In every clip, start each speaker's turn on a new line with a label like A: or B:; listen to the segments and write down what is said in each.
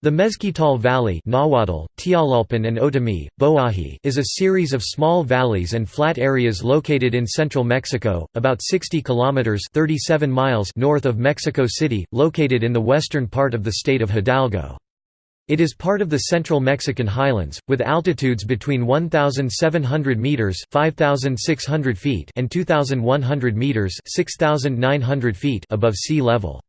A: The Mezquital Valley Nahuatl, and Otomi, Boahi is a series of small valleys and flat areas located in central Mexico, about 60 kilometers 37 miles north of Mexico City, located in the western part of the state of Hidalgo. It is part of the central Mexican highlands, with altitudes between 1,700 meters (5,600 feet) and 2,100 meters (6,900 feet) above sea level.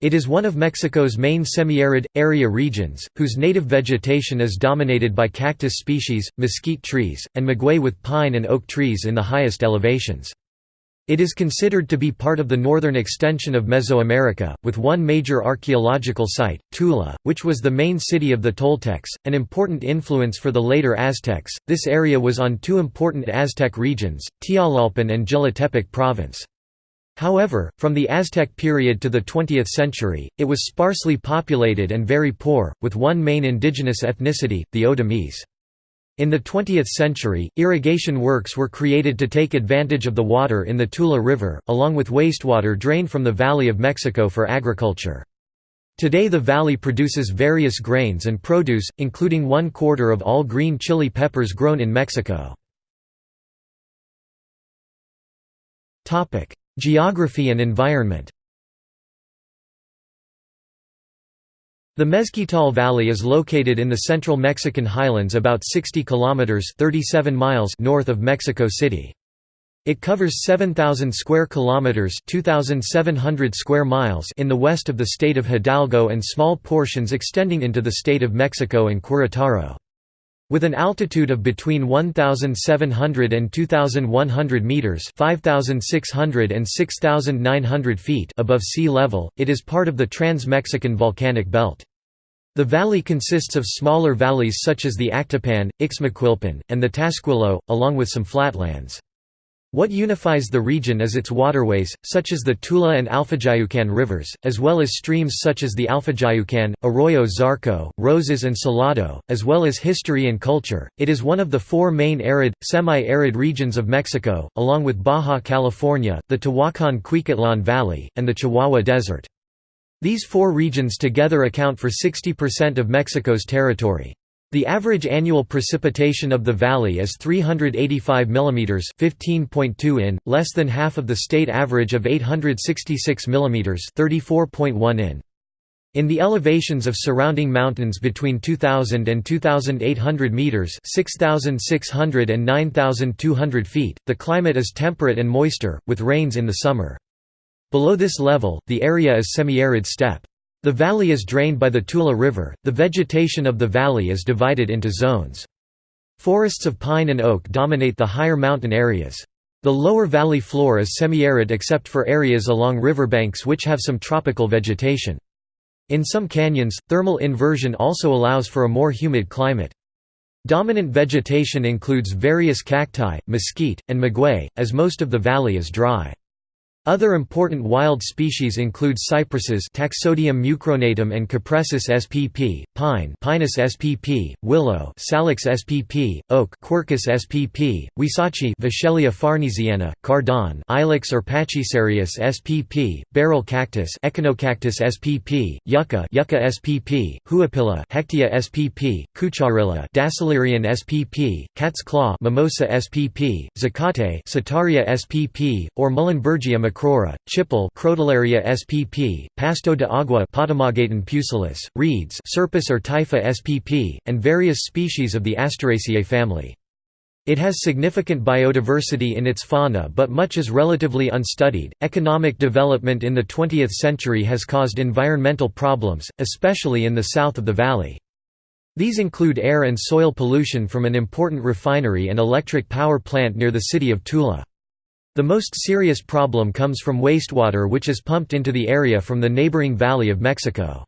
A: It is one of Mexico's main semi-arid, area regions, whose native vegetation is dominated by cactus species, mesquite trees, and maguey with pine and oak trees in the highest elevations. It is considered to be part of the northern extension of Mesoamerica, with one major archaeological site, Tula, which was the main city of the Toltecs, an important influence for the later Aztecs. This area was on two important Aztec regions, Tialalpan and Jilotepec province. However, from the Aztec period to the 20th century, it was sparsely populated and very poor, with one main indigenous ethnicity, the Otomís. In the 20th century, irrigation works were created to take advantage of the water in the Tula River, along with wastewater drained from the Valley of Mexico for agriculture. Today the valley produces various grains and produce, including one quarter of all green chili peppers grown in Mexico. Geography and environment The Mezquital Valley is located in the central Mexican highlands about 60 kilometers 37 miles north of Mexico City. It covers 7000 square kilometers, 2700 square miles in the west of the state of Hidalgo and small portions extending into the state of Mexico and Querétaro. With an altitude of between 1,700 and 2,100 metres 5,600 and 6,900 feet above sea level, it is part of the Trans-Mexican Volcanic Belt. The valley consists of smaller valleys such as the Actopan, Ixmiquilpan, and the Tasquillo, along with some flatlands. What unifies the region is its waterways, such as the Tula and Alfajayucan rivers, as well as streams such as the Alfajayucan, Arroyo Zarco, Roses, and Salado, as well as history and culture. It is one of the four main arid, semi arid regions of Mexico, along with Baja California, the Tehuacan Cuicatlan Valley, and the Chihuahua Desert. These four regions together account for 60% of Mexico's territory. The average annual precipitation of the valley is 385 mm 15.2 in, less than half of the state average of 866 mm 34.1 in. In the elevations of surrounding mountains between 2,000 and 2,800 meters (6,600 and 9,200 feet), the climate is temperate and moister, with rains in the summer. Below this level, the area is semi-arid steppe. The valley is drained by the Tula River. The vegetation of the valley is divided into zones. Forests of pine and oak dominate the higher mountain areas. The lower valley floor is semi-arid except for areas along riverbanks which have some tropical vegetation. In some canyons, thermal inversion also allows for a more humid climate. Dominant vegetation includes various cacti, mesquite, and maguey, as most of the valley is dry. Other important wild species include cypresses Taxodium mucronatum and Cupressus spp, pine Pinus spp, willow Salix spp, oak Quercus spp, huisache Vachellia farnesiana, cardan Ilex or Pachycereus spp, barrel cactus Echinocactus spp, yucca Yucca spp, huapilla Hechtia spp, cucharilla Dasylirion spp, cat's claw Mimosa spp, zacate Setaria spp, or Muhlenbergia macroura, chipil Crotalaria spp, pasto de agua Potamogeton pusillus, reeds Scirpus or Typha spp, and various species of the Asteraceae family. It has significant biodiversity in its fauna but much is relatively unstudied. Economic development in the 20th century has caused environmental problems, especially in the south of the valley. These include air and soil pollution from an important refinery and electric power plant near the city of Tula. The most serious problem comes from wastewater which is pumped into the area from the neighboring Valley of Mexico.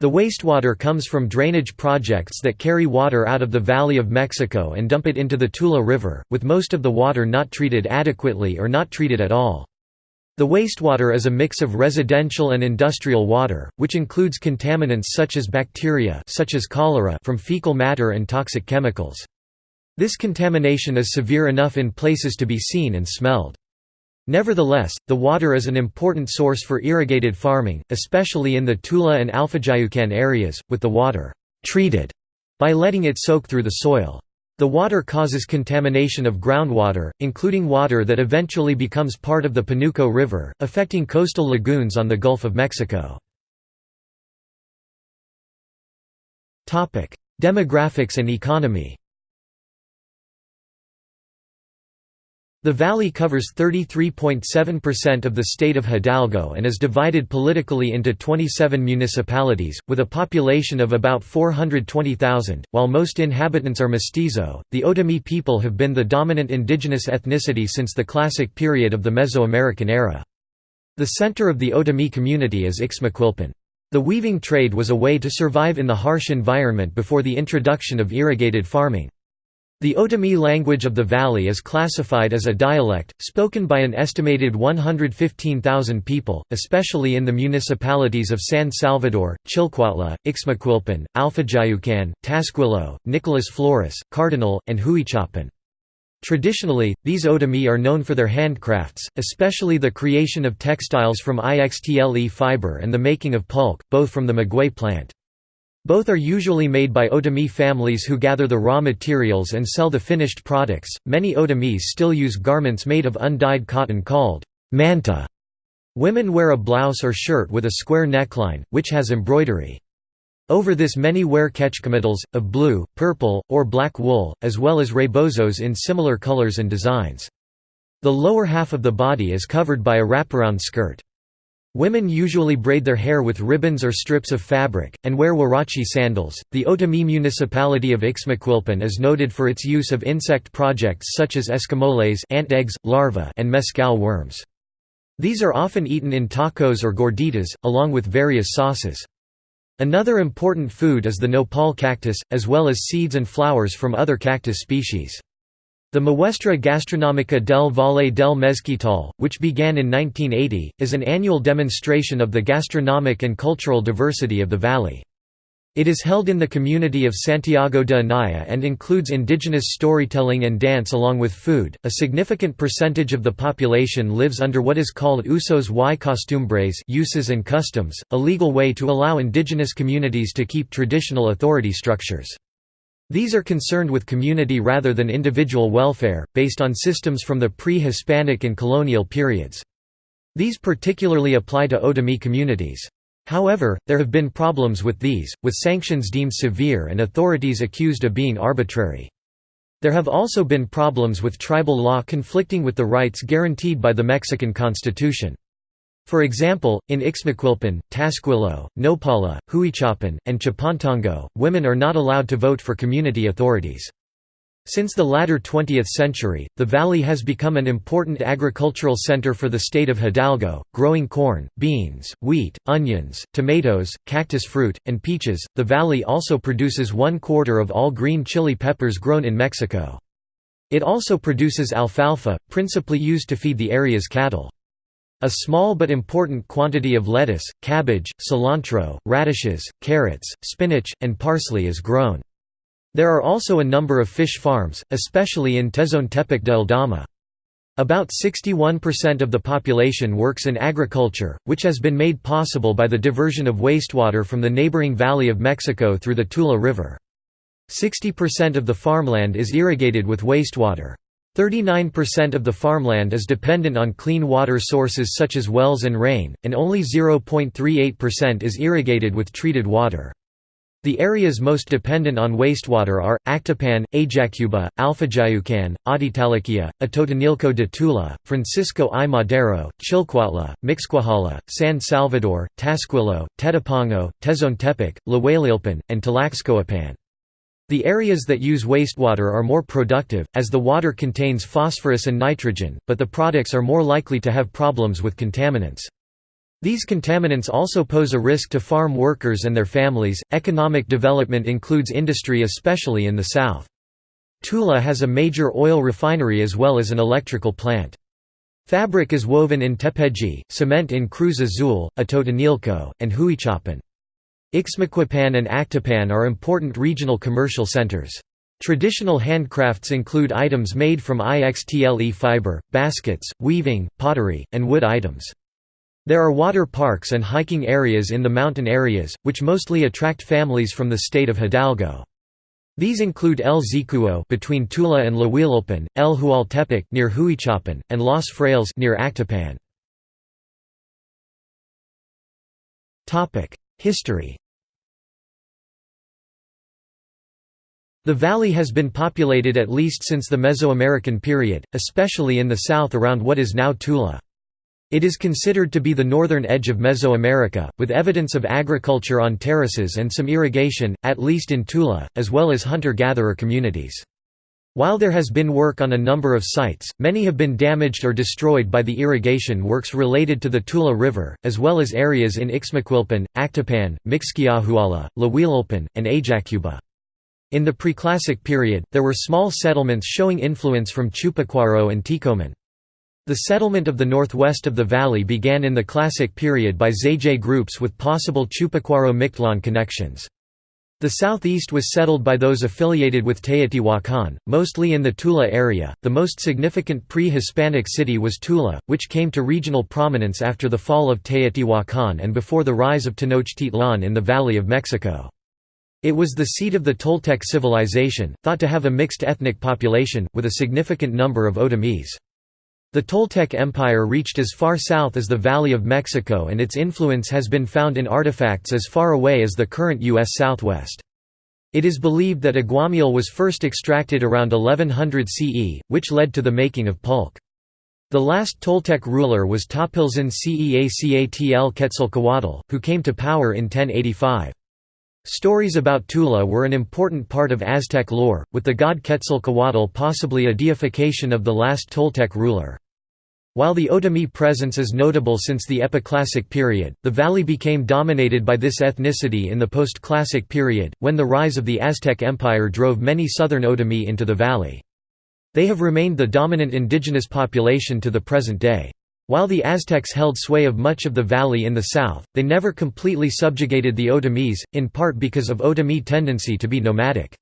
A: The wastewater comes from drainage projects that carry water out of the Valley of Mexico and dump it into the Tula River, with most of the water not treated adequately or not treated at all. The wastewater is a mix of residential and industrial water, which includes contaminants such as bacteria such as cholera from fecal matter and toxic chemicals. This contamination is severe enough in places to be seen and smelled. Nevertheless, the water is an important source for irrigated farming, especially in the Tula and Alfajayucan areas, with the water treated by letting it soak through the soil. The water causes contamination of groundwater, including water that eventually becomes part of the Panuco River, affecting coastal lagoons on the Gulf of Mexico. Demographics and economy The valley covers 33.7% of the state of Hidalgo and is divided politically into 27 municipalities, with a population of about 420,000. While most inhabitants are mestizo, the Otomi people have been the dominant indigenous ethnicity since the classic period of the Mesoamerican era. The center of the Otomi community is Ixmiquilpan. The weaving trade was a way to survive in the harsh environment before the introduction of irrigated farming. The Otomi language of the valley is classified as a dialect, spoken by an estimated 115,000 people, especially in the municipalities of San Salvador, Chilcuautla, Ixmiquilpan, Alfajayucan, Tasquillo, Nicolas Flores, Cardonal, and Huichapan. Traditionally, these Otomi are known for their handcrafts, especially the creation of textiles from IXTLE fiber and the making of pulque, both from the maguey plant. Both are usually made by Otomi families who gather the raw materials and sell the finished products. Many Otomis still use garments made of undyed cotton called manta. Women wear a blouse or shirt with a square neckline, which has embroidery. Over this many wear quechquemitls, of blue, purple, or black wool, as well as rebozos in similar colors and designs. The lower half of the body is covered by a wraparound skirt. Women usually braid their hair with ribbons or strips of fabric, and wear huarache sandals. The Otomi municipality of Ixmiquilpan is noted for its use of insect projects such as escamoles ant eggs, larvae, and mescal worms. These are often eaten in tacos or gorditas, along with various sauces. Another important food is the nopal cactus, as well as seeds and flowers from other cactus species. The Muestra Gastronómica del Valle del Mezquital, which began in 1980, is an annual demonstration of the gastronomic and cultural diversity of the valley. It is held in the community of Santiago de Anaya and includes indigenous storytelling and dance along with food. A significant percentage of the population lives under what is called usos y costumbres, uses and customs, a legal way to allow indigenous communities to keep traditional authority structures. These are concerned with community rather than individual welfare, based on systems from the pre-Hispanic and colonial periods. These particularly apply to Otomi communities. However, there have been problems with these, with sanctions deemed severe and authorities accused of being arbitrary. There have also been problems with tribal law conflicting with the rights guaranteed by the Mexican Constitution. For example, in Ixmiquilpan, Tasquillo, Nopala, Huichapan, and Chapantongo, women are not allowed to vote for community authorities. Since the latter 20th century, the valley has become an important agricultural center for the state of Hidalgo, growing corn, beans, wheat, onions, tomatoes, cactus fruit, and peaches. The valley also produces one quarter of all green chili peppers grown in Mexico. It also produces alfalfa, principally used to feed the area's cattle. A small but important quantity of lettuce, cabbage, cilantro, radishes, carrots, spinach, and parsley is grown. There are also a number of fish farms, especially in Tezontepec de Aldama. About 61% of the population works in agriculture, which has been made possible by the diversion of wastewater from the neighboring Valley of Mexico through the Tula River. 60% of the farmland is irrigated with wastewater. 39% of the farmland is dependent on clean water sources such as wells and rain, and only 0.38% is irrigated with treated water. The areas most dependent on wastewater are, Actopan, Ajacuba, Alfajayucan, Atitalaquia, Atotonilco de Tula, Francisco I. Madero, Chilcuautla, Mixquiahuala, San Salvador, Tasquillo, Tetepango, Tezontepec, Lahuelilpan, and Tlaxcoapan. The areas that use wastewater are more productive, as the water contains phosphorus and nitrogen, but the products are more likely to have problems with contaminants. These contaminants also pose a risk to farm workers and their families. Economic development includes industry, especially in the south. Tula has a major oil refinery as well as an electrical plant. Fabric is woven in Tepeji, cement in Cruz Azul, Atotonilco, and Huichapan. Ixmiquilpan and Actopan are important regional commercial centers. Traditional handcrafts include items made from IXTLE fiber, baskets, weaving, pottery, and wood items. There are water parks and hiking areas in the mountain areas, which mostly attract families from the state of Hidalgo. These include El Zicuo between Tula and Lahuililpan, El Hualtepec near Huichapan, and Los Frailes near Actopan. History The valley has been populated at least since the Mesoamerican period, especially in the south around what is now Tula. It is considered to be the northern edge of Mesoamerica, with evidence of agriculture on terraces and some irrigation, at least in Tula, as well as hunter-gatherer communities. While there has been work on a number of sites, many have been damaged or destroyed by the irrigation works related to the Tula River, as well as areas in Ixmiquilpan, Actopan, Mixquiahuala, Lahuililpan, and Ajacuba. In the preclassic period, there were small settlements showing influence from Chupacuaro and Ticoman. The settlement of the northwest of the valley began in the Classic period by Zayjay groups with possible Chupacuaro-Mictlan connections. The southeast was settled by those affiliated with Teotihuacan, mostly in the Tula area. The most significant pre Hispanic city was Tula, which came to regional prominence after the fall of Teotihuacan and before the rise of Tenochtitlan in the Valley of Mexico. It was the seat of the Toltec civilization, thought to have a mixed ethnic population, with a significant number of Otomís. The Toltec Empire reached as far south as the Valley of Mexico and its influence has been found in artifacts as far away as the current U.S. Southwest. It is believed that aguamiel was first extracted around 1100 CE, which led to the making of pulque. The last Toltec ruler was Topiltzin Ceacatl Quetzalcoatl, who came to power in 1085. Stories about Tula were an important part of Aztec lore, with the god Quetzalcoatl possibly a deification of the last Toltec ruler. While the Otomi presence is notable since the Epiclassic period, the valley became dominated by this ethnicity in the post-classic period, when the rise of the Aztec Empire drove many southern Otomi into the valley. They have remained the dominant indigenous population to the present day. While the Aztecs held sway of much of the valley in the south, they never completely subjugated the Otomís, in part because of Otomi tendency to be nomadic.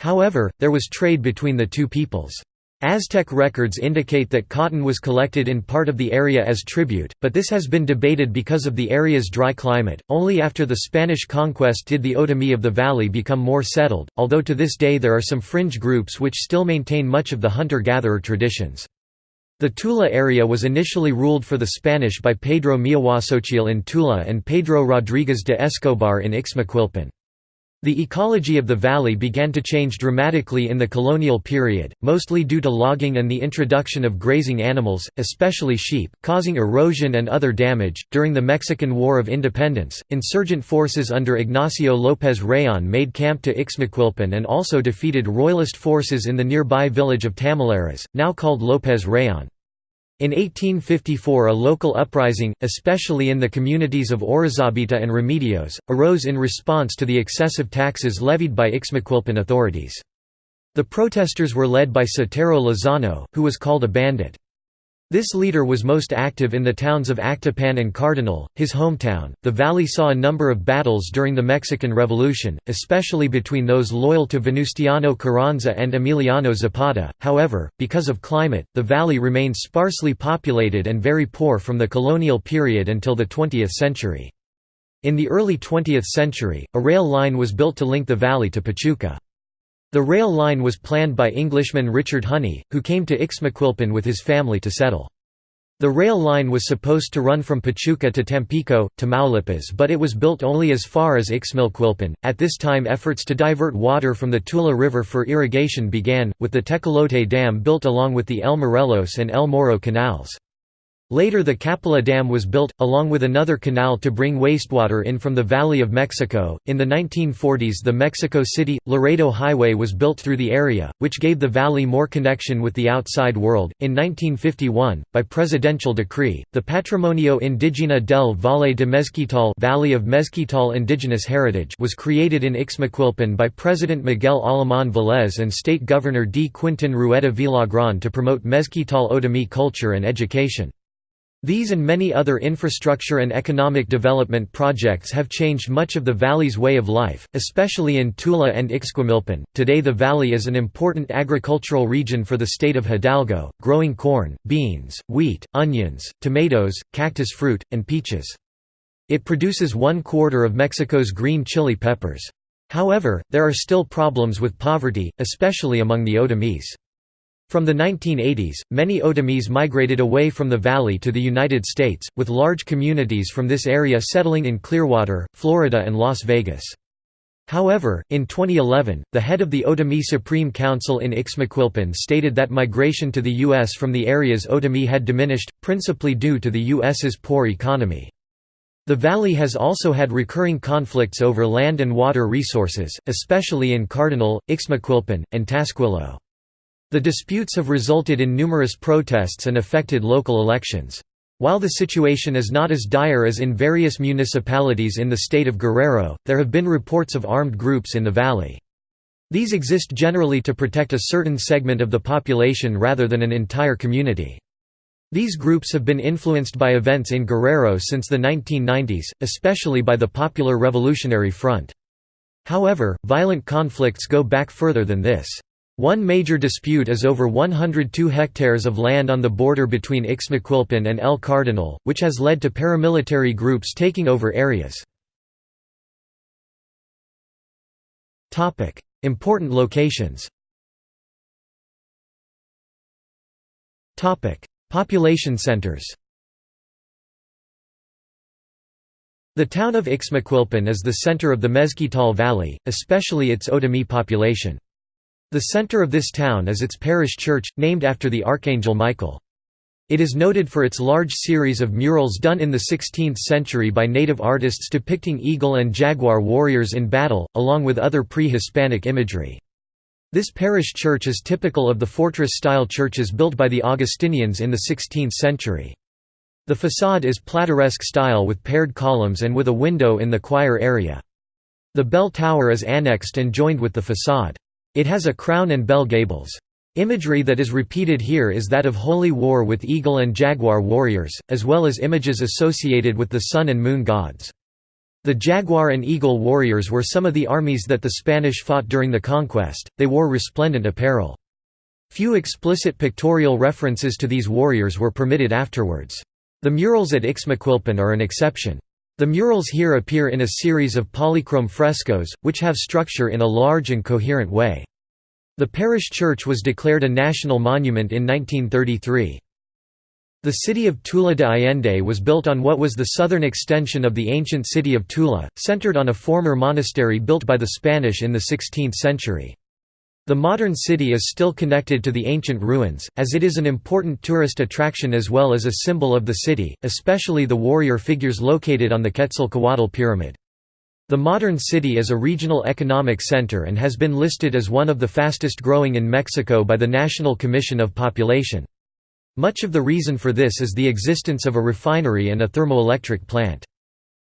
A: However, there was trade between the two peoples. Aztec records indicate that cotton was collected in part of the area as tribute, but this has been debated because of the area's dry climate. Only after the Spanish conquest did the Otomi of the valley become more settled, although to this day there are some fringe groups which still maintain much of the hunter gatherer traditions. The Tula area was initially ruled for the Spanish by Pedro Miahuasochil in Tula and Pedro Rodriguez de Escobar in Ixmiquilpan. The ecology of the valley began to change dramatically in the colonial period, mostly due to logging and the introduction of grazing animals, especially sheep, causing erosion and other damage. During the Mexican War of Independence, insurgent forces under Ignacio López Rayón made camp to Ixmiquilpan and also defeated royalist forces in the nearby village of Tamalares, now called López Rayón. In 1854 a local uprising, especially in the communities of Orizabita and Remedios, arose in response to the excessive taxes levied by Ixmiquilpan authorities. The protesters were led by Sotero Lozano, who was called a bandit. This leader was most active in the towns of Actopan and Cardonal, his hometown. The valley saw a number of battles during the Mexican Revolution, especially between those loyal to Venustiano Carranza and Emiliano Zapata. However, because of climate, the valley remained sparsely populated and very poor from the colonial period until the 20th century. In the early 20th century, a rail line was built to link the valley to Pachuca. The rail line was planned by Englishman Richard Honey, who came to Ixmiquilpan with his family to settle. The rail line was supposed to run from Pachuca to Tampico, Tamaulipas but it was built only as far as Ixmiquilpan. At this time efforts to divert water from the Tula River for irrigation began, with the Tecolote Dam built along with the El Morelos and El Moro canals. Later the Capilla Dam was built, along with another canal to bring wastewater in from the Valley of Mexico. In the 1940s the Mexico City Laredo Highway was built through the area, which gave the valley more connection with the outside world. In 1951, by presidential decree, the Patrimonio Indigena del Valle de Mezquital Valley of Mezquital Indigenous Heritage was created in Ixmiquilpan by President Miguel Alemán Velez and State Governor D. Quintin Rueda Villagrán to promote Mezquital Otomi culture and education. These and many other infrastructure and economic development projects have changed much of the valley's way of life, especially in Tula and Ixmiquilpan. Today, the valley is an important agricultural region for the state of Hidalgo, growing corn, beans, wheat, onions, tomatoes, cactus fruit, and peaches. It produces one quarter of Mexico's green chili peppers. However, there are still problems with poverty, especially among the Otomís. From the 1980s, many Otomís migrated away from the valley to the United States, with large communities from this area settling in Clearwater, Florida and Las Vegas. However, in 2011, the head of the Otomí Supreme Council in Ixmiquilpan stated that migration to the U.S. from the areas Otomí had diminished, principally due to the U.S.'s poor economy. The valley has also had recurring conflicts over land and water resources, especially in Cardonal, Ixmiquilpan, and Tasquillo. The disputes have resulted in numerous protests and affected local elections. While the situation is not as dire as in various municipalities in the state of Guerrero, there have been reports of armed groups in the valley. These exist generally to protect a certain segment of the population rather than an entire community. These groups have been influenced by events in Guerrero since the 1990s, especially by the Popular Revolutionary Front. However, violent conflicts go back further than this. One major dispute is over 102 hectares of land on the border between Ixmiquilpan and El Cardonal, which has led to paramilitary groups taking over areas. Important locations Population centers The town of Ixmiquilpan is the center of the Mezquital Valley, especially its Otomí population. The center of this town is its parish church, named after the Archangel Michael. It is noted for its large series of murals done in the 16th century by native artists depicting eagle and jaguar warriors in battle, along with other pre-Hispanic imagery. This parish church is typical of the fortress-style churches built by the Augustinians in the 16th century. The façade is plateresque style with paired columns and with a window in the choir area. The bell tower is annexed and joined with the façade. It has a crown and bell gables. Imagery that is repeated here is that of holy war with eagle and jaguar warriors, as well as images associated with the sun and moon gods. The jaguar and eagle warriors were some of the armies that the Spanish fought during the conquest, they wore resplendent apparel. Few explicit pictorial references to these warriors were permitted afterwards. The murals at Ixmiquilpan are an exception. The murals here appear in a series of polychrome frescoes, which have structure in a large and coherent way. The parish church was declared a national monument in 1933. The city of Tula de Allende was built on what was the southern extension of the ancient city of Tula, centered on a former monastery built by the Spanish in the 16th century. The modern city is still connected to the ancient ruins, as it is an important tourist attraction as well as a symbol of the city, especially the warrior figures located on the Quetzalcoatl Pyramid. The modern city is a regional economic center and has been listed as one of the fastest growing in Mexico by the National Commission of Population. Much of the reason for this is the existence of a refinery and a thermoelectric plant.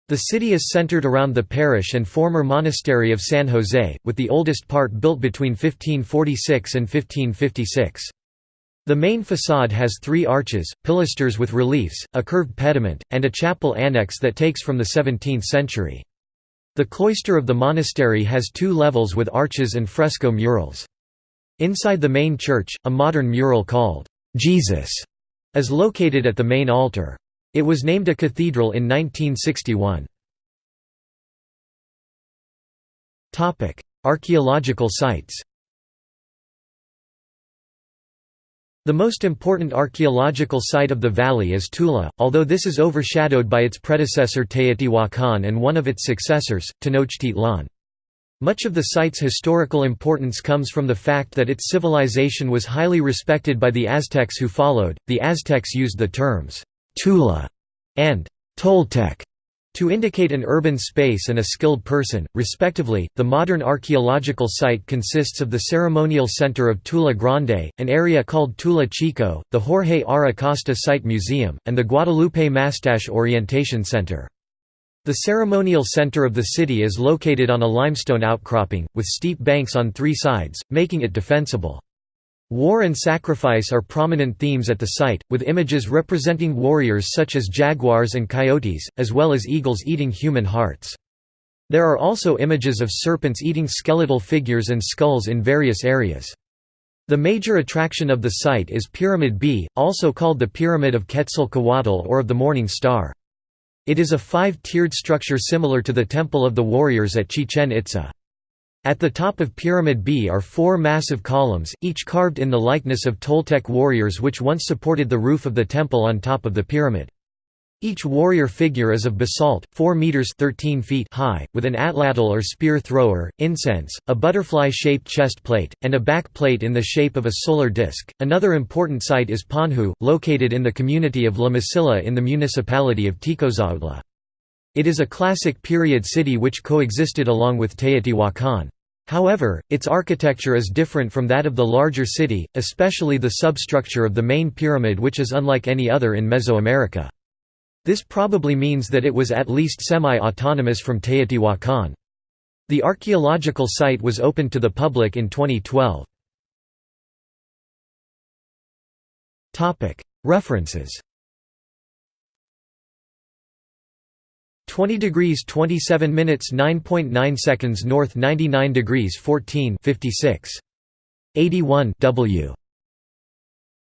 A: The city is centered around the parish and former monastery of San Jose, with the oldest part built between 1546 and 1556. The main façade has three arches, pilasters with reliefs, a curved pediment, and a chapel annex that takes from the 17th century. The cloister of the monastery has two levels with arches and fresco murals. Inside the main church, a modern mural called, "'Jesus' is located at the main altar. It was named a cathedral in 1961. Archaeological sites The most important archaeological site of the valley is Tula, although this is overshadowed by its predecessor Teotihuacan and one of its successors, Tenochtitlan. Much of the site's historical importance comes from the fact that its civilization was highly respected by the Aztecs who followed. The Aztecs used the terms Tula and Toltec to indicate an urban space and a skilled person, respectively. The modern archaeological site consists of the ceremonial center of Tula Grande, an area called Tula Chico, the Jorge R. Acosta Site Museum, and the Guadalupe Mastache Orientation Center. The ceremonial center of the city is located on a limestone outcropping, with steep banks on three sides, making it defensible. War and sacrifice are prominent themes at the site, with images representing warriors such as jaguars and coyotes, as well as eagles eating human hearts. There are also images of serpents eating skeletal figures and skulls in various areas. The major attraction of the site is Pyramid B, also called the Pyramid of Quetzalcoatl or of the Morning Star. It is a five-tiered structure similar to the Temple of the Warriors at Chichen Itza. At the top of Pyramid B are four massive columns, each carved in the likeness of Toltec warriors which once supported the roof of the temple on top of the pyramid. Each warrior figure is of basalt, 4 meters 13 feet high, with an atlatl or spear thrower, incense, a butterfly-shaped chest plate, and a back plate in the shape of a solar disk. Another important site is Panhu, located in the community of La Mesilla in the municipality of Tecozautla. It is a classic period city which coexisted along with Teotihuacan. However, its architecture is different from that of the larger city, especially the substructure of the main pyramid which is unlike any other in Mesoamerica. This probably means that it was at least semi-autonomous from Teotihuacan. The archaeological site was opened to the public in 2012. References 20 degrees 27 minutes 9.9 seconds north 99 degrees 14 56 81 W